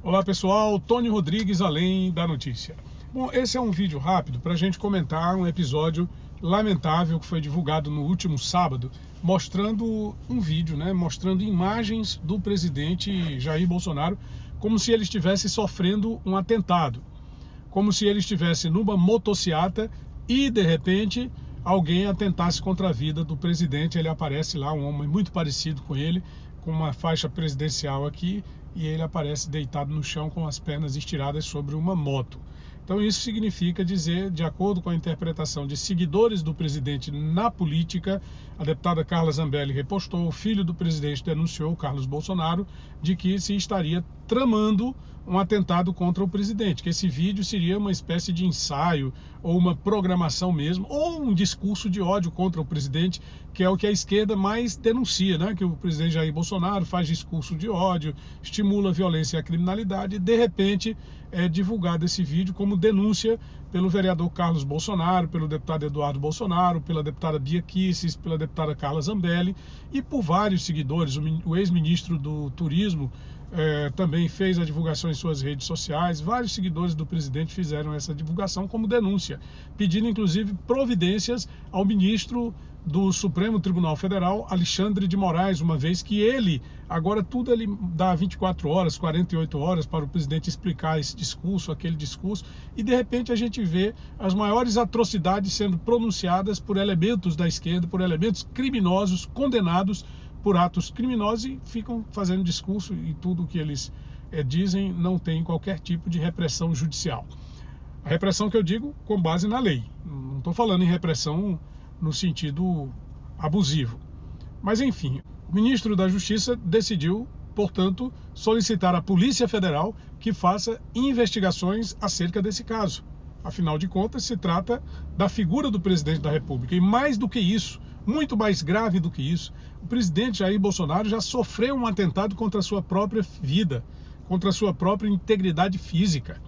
Olá pessoal, Tony Rodrigues, além da notícia. Bom, esse é um vídeo rápido para a gente comentar um episódio lamentável que foi divulgado no último sábado, mostrando um vídeo, né, mostrando imagens do presidente Jair Bolsonaro como se ele estivesse sofrendo um atentado, como se ele estivesse numa motociata e de repente alguém atentasse contra a vida do presidente. Ele aparece lá, um homem muito parecido com ele, com uma faixa presidencial aqui e ele aparece deitado no chão com as pernas estiradas sobre uma moto. Então isso significa dizer, de acordo com a interpretação de seguidores do presidente na política, a deputada Carla Zambelli repostou, o filho do presidente denunciou, Carlos Bolsonaro, de que se estaria tramando um atentado contra o presidente, que esse vídeo seria uma espécie de ensaio ou uma programação mesmo, ou um discurso de ódio contra o presidente, que é o que a esquerda mais denuncia, né? Que o presidente Jair Bolsonaro faz discurso de ódio, estimula a violência e a criminalidade, e de repente é divulgado esse vídeo como denúncia pelo vereador Carlos Bolsonaro, pelo deputado Eduardo Bolsonaro, pela deputada Bia Kisses, pela deputada Carla Zambelli e por vários seguidores. O ex-ministro do Turismo é, também fez a divulgação em suas redes sociais. Vários seguidores do presidente fizeram essa divulgação como denúncia, pedindo inclusive providências ao ministro do Supremo Tribunal Federal, Alexandre de Moraes, uma vez que ele, agora tudo ele dá 24 horas, 48 horas para o presidente explicar esse discurso, aquele discurso, e de repente a gente vê as maiores atrocidades sendo pronunciadas por elementos da esquerda, por elementos criminosos condenados por atos criminosos e ficam fazendo discurso e tudo o que eles é, dizem não tem qualquer tipo de repressão judicial. A repressão que eu digo com base na lei. Não estou falando em repressão no sentido abusivo. Mas enfim, o ministro da Justiça decidiu, portanto, solicitar à Polícia Federal que faça investigações acerca desse caso. Afinal de contas, se trata da figura do presidente da República. E mais do que isso, muito mais grave do que isso, o presidente Jair Bolsonaro já sofreu um atentado contra a sua própria vida, contra a sua própria integridade física.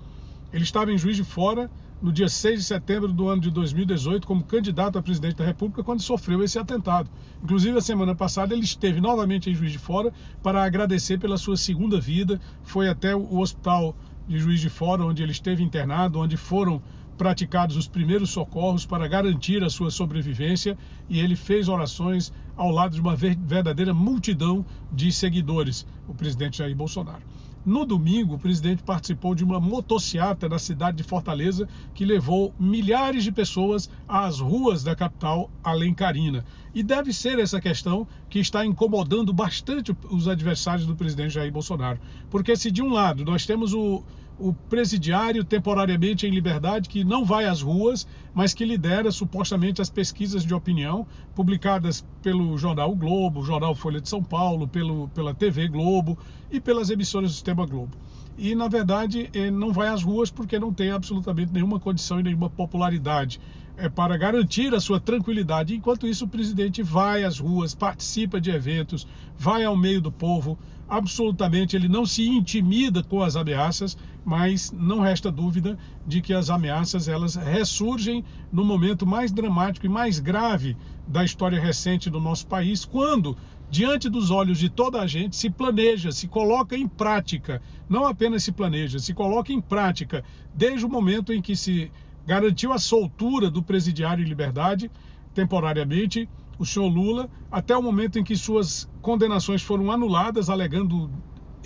Ele estava em Juiz de Fora no dia 6 de setembro do ano de 2018 como candidato a presidente da República quando sofreu esse atentado. Inclusive, a semana passada ele esteve novamente em Juiz de Fora para agradecer pela sua segunda vida, foi até o hospital de Juiz de Fora, onde ele esteve internado, onde foram praticados os primeiros socorros para garantir a sua sobrevivência e ele fez orações ao lado de uma verdadeira multidão de seguidores, o presidente Jair Bolsonaro. No domingo, o presidente participou de uma motociata na cidade de Fortaleza que levou milhares de pessoas às ruas da capital alencarina. E deve ser essa questão que está incomodando bastante os adversários do presidente Jair Bolsonaro. Porque se de um lado nós temos o, o presidiário temporariamente em liberdade que não vai às ruas, mas que lidera supostamente as pesquisas de opinião publicadas pelo jornal o Globo, jornal Folha de São Paulo, pelo, pela TV Globo e pelas emissoras do Sistema Globo. E, na verdade, eh, não vai às ruas porque não tem absolutamente nenhuma condição e nenhuma popularidade é para garantir a sua tranquilidade. Enquanto isso, o presidente vai às ruas, participa de eventos, vai ao meio do povo. Absolutamente, ele não se intimida com as ameaças, mas não resta dúvida de que as ameaças elas ressurgem no momento mais dramático e mais grave da história recente do nosso país, quando diante dos olhos de toda a gente, se planeja, se coloca em prática, não apenas se planeja, se coloca em prática, desde o momento em que se garantiu a soltura do presidiário em liberdade, temporariamente, o senhor Lula, até o momento em que suas condenações foram anuladas, alegando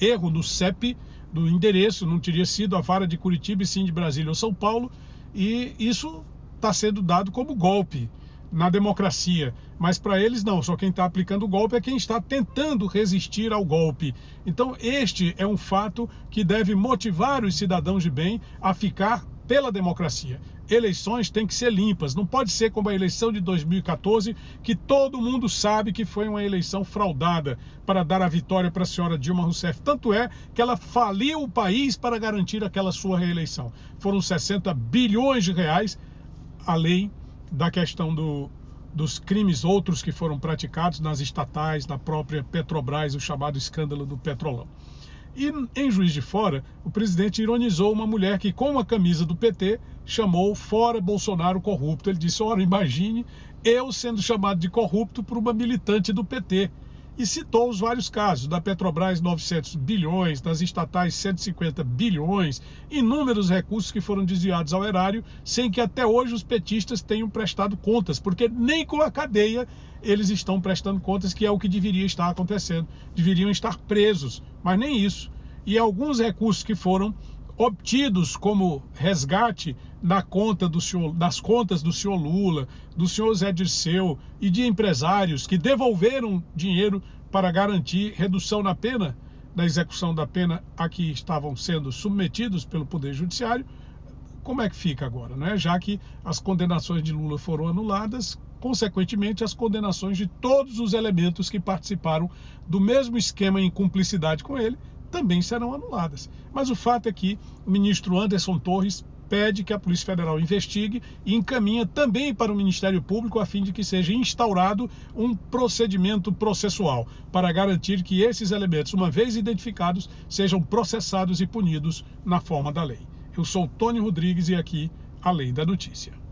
erro no CEP, do endereço, não teria sido a vara de Curitiba e sim de Brasília ou São Paulo, e isso está sendo dado como golpe na democracia. Mas para eles não, só quem está aplicando o golpe é quem está tentando resistir ao golpe. Então, este é um fato que deve motivar os cidadãos de bem a ficar pela democracia. Eleições têm que ser limpas, não pode ser como a eleição de 2014, que todo mundo sabe que foi uma eleição fraudada para dar a vitória para a senhora Dilma Rousseff. Tanto é que ela faliu o país para garantir aquela sua reeleição. Foram 60 bilhões de reais, além da questão do, dos crimes outros que foram praticados nas estatais, na própria Petrobras, o chamado escândalo do Petrolão. E em Juiz de Fora, o presidente ironizou uma mulher que, com a camisa do PT, chamou fora Bolsonaro corrupto. Ele disse: Ora, imagine eu sendo chamado de corrupto por uma militante do PT. e citou os vários casos, da Petrobras 900 bilhões, das estatais 150 bilhões, inúmeros recursos que foram desviados ao erário, sem que até hoje os petistas tenham prestado contas, porque nem com a cadeia eles estão prestando contas, que é o que deveria estar acontecendo. Deveriam estar presos, mas nem isso. E alguns recursos que foram obtidos como resgate na conta do senhor, das contas do senhor Lula, do senhor Zé Dirceu e de empresários que devolveram dinheiro para garantir redução na pena, na execução da pena a que estavam sendo submetidos pelo Poder Judiciário, como é que fica agora, né? Já que as condenações de Lula foram anuladas, consequentemente as condenações de todos os elementos que participaram do mesmo esquema em cumplicidade com ele também serão anuladas. Mas o fato é que o ministro Anderson Torres pede que a Polícia Federal investigue e encaminha também para o Ministério Público a fim de que seja instaurado um procedimento processual para garantir que esses elementos, uma vez identificados, sejam processados e punidos na forma da lei. Eu sou Tony Rodrigues e aqui a Lei da Notícia.